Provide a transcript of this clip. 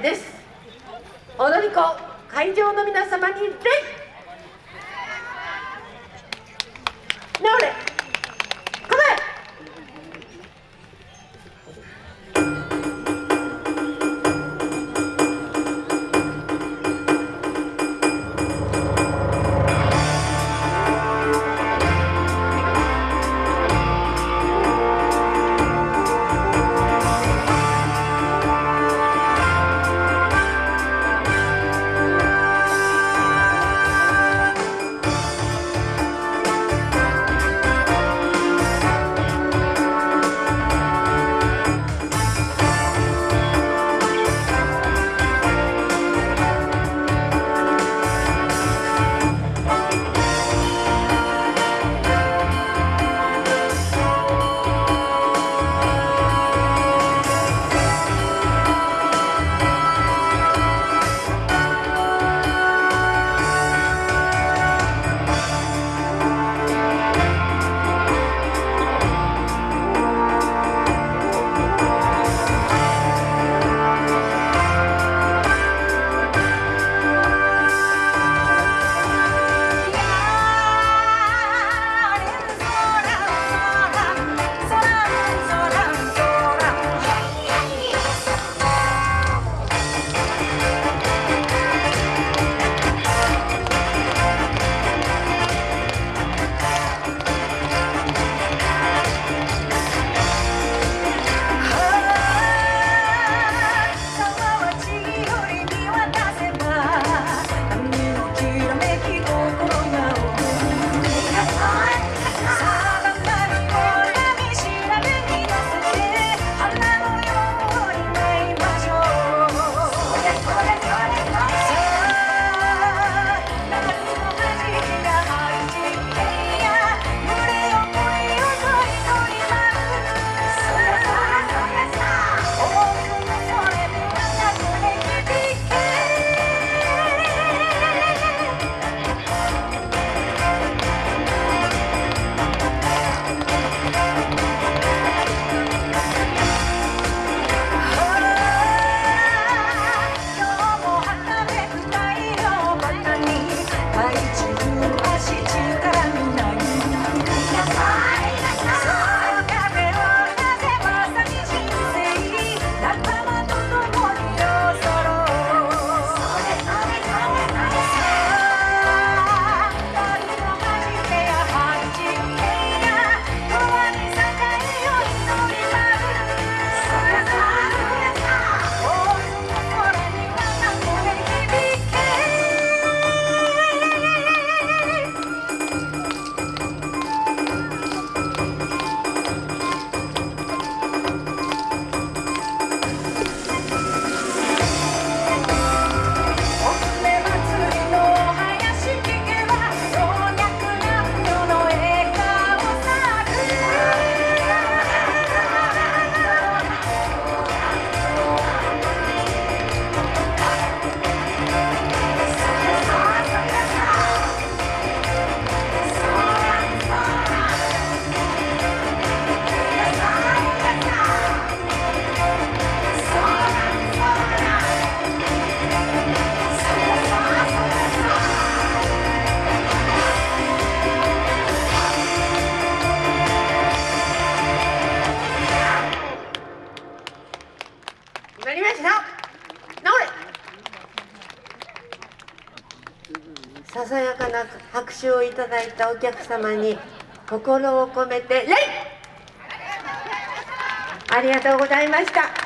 です。踊り子会場の皆様に礼。直れ。なりました。直れ。ささやかな拍手をいただいたお客様に心を込めて礼ありがとうございました。